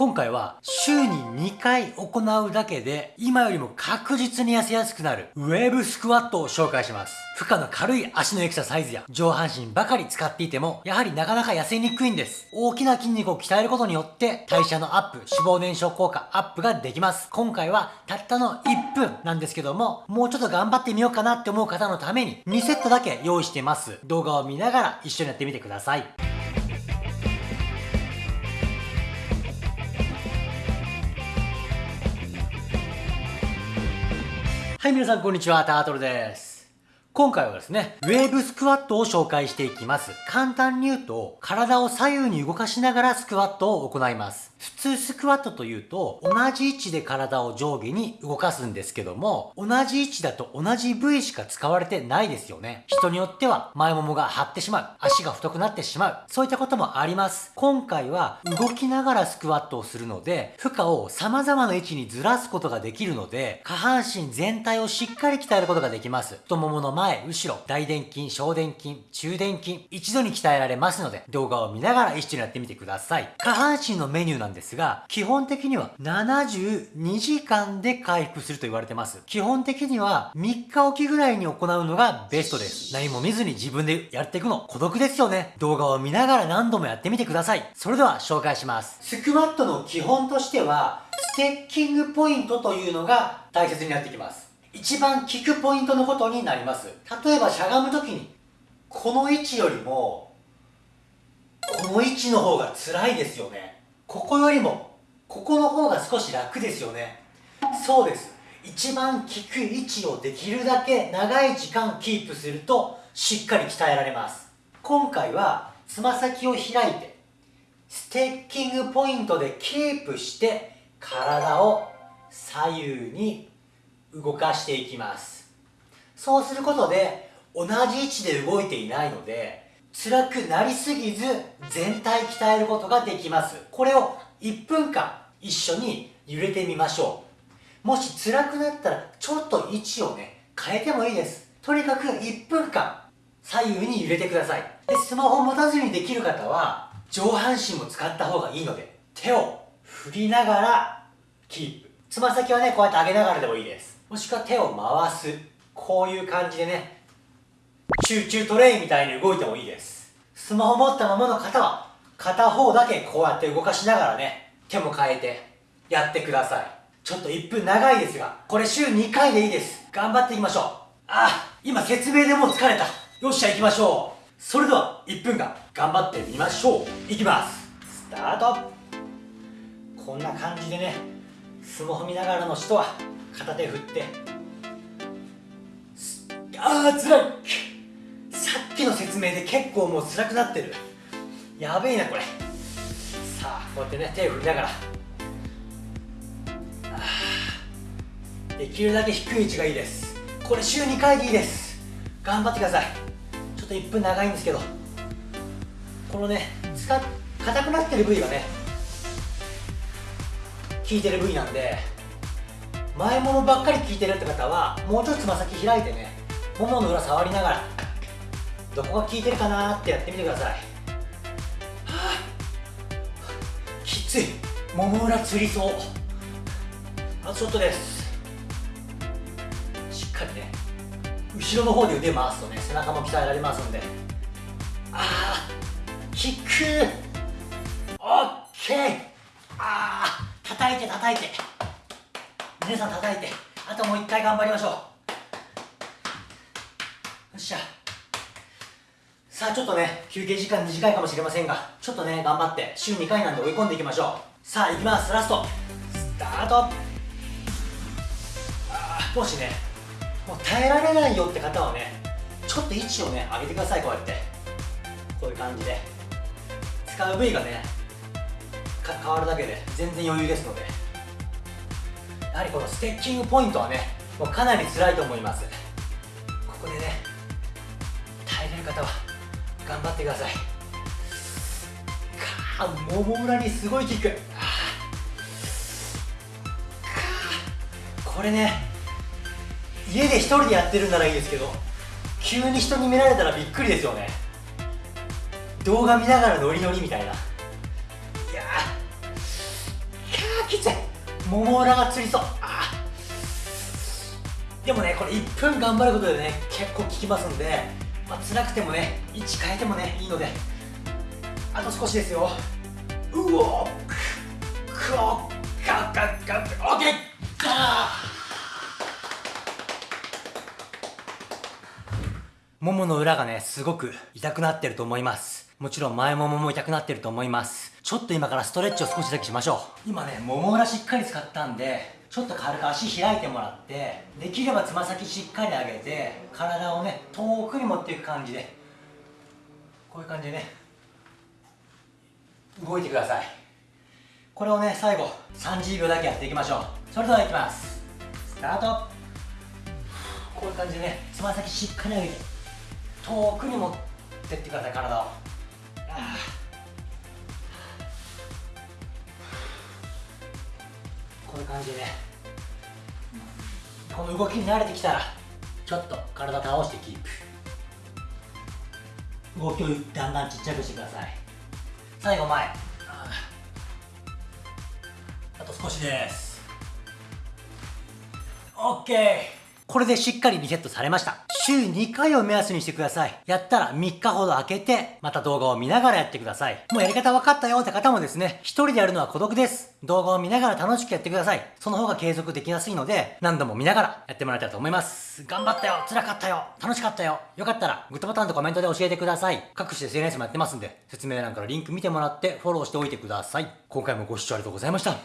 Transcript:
今回は週に2回行うだけで今よりも確実に痩せやすくなるウェーブスクワットを紹介します。負荷の軽い足のエクササイズや上半身ばかり使っていてもやはりなかなか痩せにくいんです。大きな筋肉を鍛えることによって代謝のアップ、脂肪燃焼効果アップができます。今回はたったの1分なんですけどももうちょっと頑張ってみようかなって思う方のために2セットだけ用意してます。動画を見ながら一緒にやってみてください。はい、皆さんこんにちは、タートルです。今回はですね、ウェーブスクワットを紹介していきます。簡単に言うと、体を左右に動かしながらスクワットを行います。普通スクワットというと、同じ位置で体を上下に動かすんですけども、同じ位置だと同じ部位しか使われてないですよね。人によっては前ももが張ってしまう、足が太くなってしまう、そういったこともあります。今回は動きながらスクワットをするので、負荷を様々な位置にずらすことができるので、下半身全体をしっかり鍛えることができます。太ももの前、後ろ、大臀筋、小臀筋、中臀筋、一度に鍛えられますので、動画を見ながら一緒にやってみてください。下半身のメニューんですが、基本的には72時間で回復すると言われてます。基本的には3日おきぐらいに行うのがベストです。何も見ずに自分でやっていくの孤独ですよね。動画を見ながら何度もやってみてください。それでは紹介します。スクワットの基本としては、ステッキングポイントというのが大切になってきます。一番効くポイントのことになります。例えばしゃがむ時に、この位置よりも、この位置の方が辛いですよね。ここよりも、ここの方が少し楽ですよね。そうです。一番効く位置をできるだけ長い時間キープすると、しっかり鍛えられます。今回は、つま先を開いて、ステッキングポイントでキープして、体を左右に動かしていきますそうすることで同じ位置で動いていないので辛くなりすぎず全体鍛えることができます。これを1分間一緒に揺れてみましょう。もし辛くなったらちょっと位置をね変えてもいいです。とにかく1分間左右に揺れてください。でスマホを持たずにできる方は上半身も使った方がいいので手を振りながらキープ。つま先はねこうやって上げながらでもいいです。もしくは手を回す。こういう感じでね集中トレインみたいに動いてもいいです。スマホ持ったままの方は片方だけこうやって動かしながらね手も変えてやってください。ちょっと1分長いですがこれ週2回でいいです。頑張っていきましょう。あ今説明でもう疲れた。よっしゃ行きましょう。それでは1分間頑張ってみましょう。いきます。スタート。こんな感じでねスマホ見ながらの人は片手振って。ああ辛い。説明で結構もう辛くなってる。やべえなこれ。さあこうやってね手を振りながら。できるだけ低い位置がいいです。これ週2回でいいです。頑張ってください。ちょっと1分長いんですけど。このね使っ硬くなってる部位がね効いてる部位なんで前ももばっかり効いてるって方はもうちょっとつま先開いてねももの裏触りながら。どこが効いてるかなってやってみてください。はあ。きつい。もも裏つりそう。あとちょっとです。しっかりね。後ろの方で腕回すとね背中も鍛えられますんで。ああ。効くオッケー。ああ。叩いて叩いて。皆さん叩いて。あともう一回頑張りましょう。よっしゃ。さあちょっとね休憩時間短いかもしれませんがちょっとね頑張って週2回なんで追い込んでいきましょう。さあいきます。ラスト。スタート。もしねもう耐えられないよって方はねちょっと位置をね上げてくださいこうやって。こういう感じで。使う部位がね変わるだけで全然余裕ですので。やはりこのステッキングポイントはねもうかなり辛いと思います。ここでね耐えれる方は頑張ってください。かあもも裏にすごいキック。これね家で一人でやってるんならいいですけど急に人に見られたらびっくりですよね。動画見ながらノリノリみたいな。いやきつい。もも裏がつりそう。でもねこれ1分頑張ることでね結構効きますんで、まあ、辛くてもね位置変えてもねいいので。あと少しですよ。うおくおガッガッガッオッケーももの裏がねすごく痛くなってると思いますもちろん前ももも痛くなってると思いますちょっと今からストレッチを少しだけしましょう今ねもも裏しっかり使ったんでちょっと軽く足開いてもらってできればつま先しっかり上げて体をね遠くに持っていく感じでこういう感じでね動いてください。これをね最後30秒だけやっていきましょう。それではいきます。スタート。こういう感じでねつま先しっかり上げて遠くに持ってってください体を。こういう感じで。この動きに慣れてきたらちょっと体倒してキープ。動きをだんだんちっちゃくしてください。最後前。あと少しです。OK これでしっかりリセットされました。週2回を目安にしてください。やったら3日ほど空けて、また動画を見ながらやってください。もうやり方分かったよって方もですね、一人でやるのは孤独です。動画を見ながら楽しくやってください。その方が継続できやすいので、何度も見ながらやってもらえたらと思います。頑張ったよ辛かったよ楽しかったよよかったら、グッドボタンとコメントで教えてください。各種 SNS もやってますんで、説明欄からリンク見てもらってフォローしておいてください。今回もご視聴ありがとうございました。